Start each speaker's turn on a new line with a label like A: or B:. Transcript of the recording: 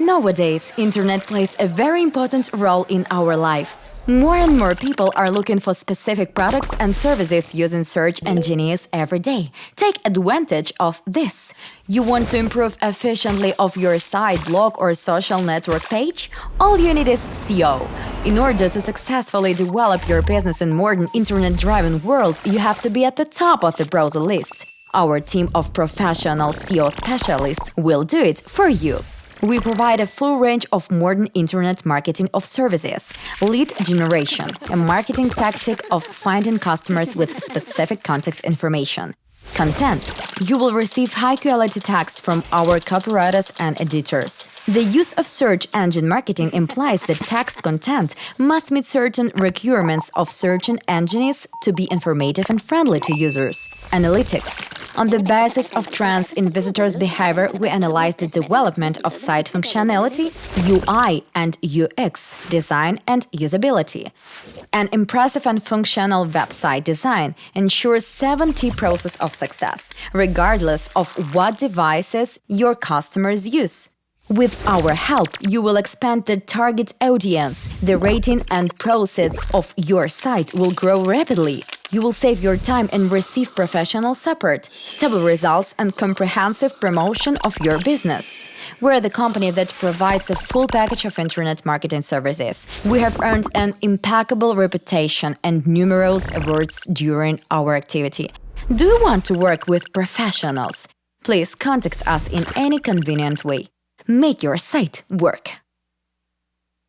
A: Nowadays, internet plays a very important role in our life. More and more people are looking for specific products and services using search engines every day. Take advantage of this. You want to improve efficiently of your site, blog or social network page? All you need is SEO. In order to successfully develop your business in modern internet-driven world, you have to be at the top of the browser list. Our team of professional SEO specialists will do it for you. We provide a full range of modern internet marketing of services, lead generation, a marketing tactic of finding customers with specific contact information, content. You will receive high-quality text from our copywriters and editors. The use of search engine marketing implies that text content must meet certain requirements of search engines to be informative and friendly to users. Analytics on the basis of trends in visitors' behavior, we analyze the development of site functionality, UI and UX, design and usability. An impressive and functional website design ensures 70 process of success, regardless of what devices your customers use. With our help, you will expand the target audience, the rating and proceeds of your site will grow rapidly. You will save your time and receive professional support, stable results and comprehensive promotion of your business. We're the company that provides a full package of internet marketing services. We have earned an impeccable reputation and numerous awards during our activity. Do you want to work with professionals? Please contact us in any convenient way. Make your site work.